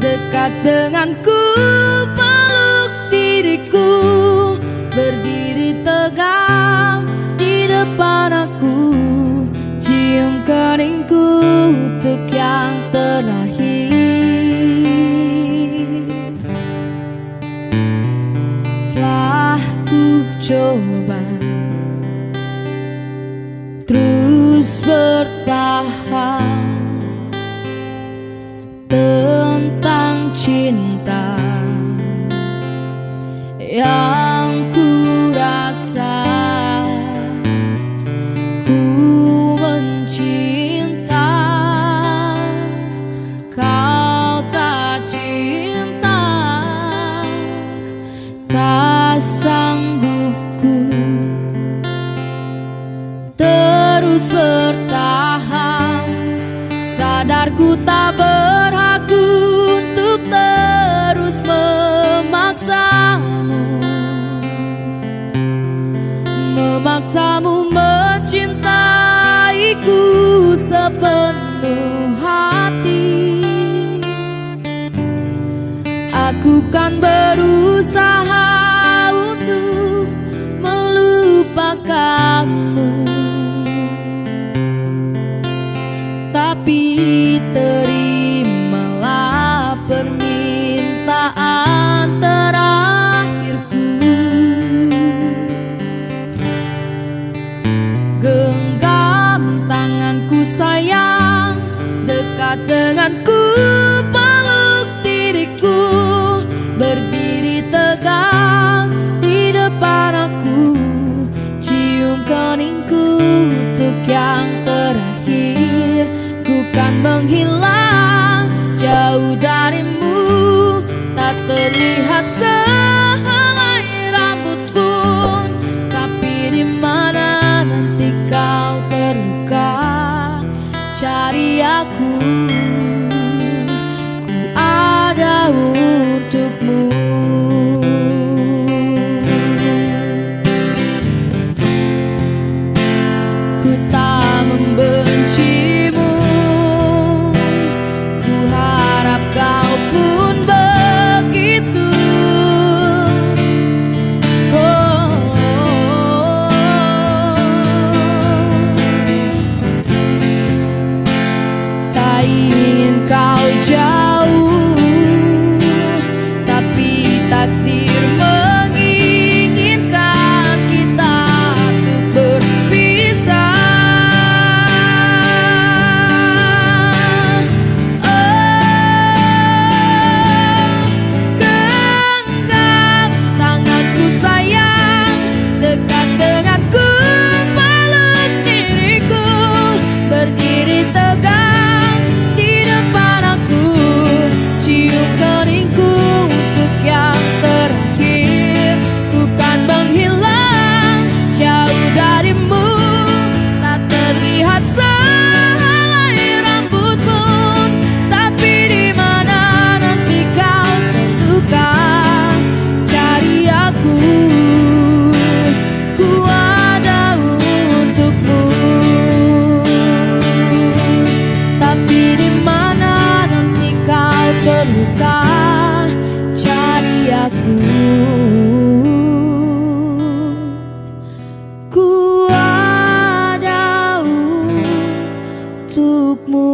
dekat denganku peluk diriku. Berdiri tegak di depan aku cium keningku untuk yang terakhir. Telah ku coba terus bertahan yang Memaksamu mencintaiku sepenuh hati. Aku kan berusaha untuk melupakanmu Dekat denganku peluk diriku Berdiri tegak di depan aku Cium keningku untuk yang terakhir. Ku kan menghilang jauh darimu Tak terlihat sehelai tak aku. Ku ada untukmu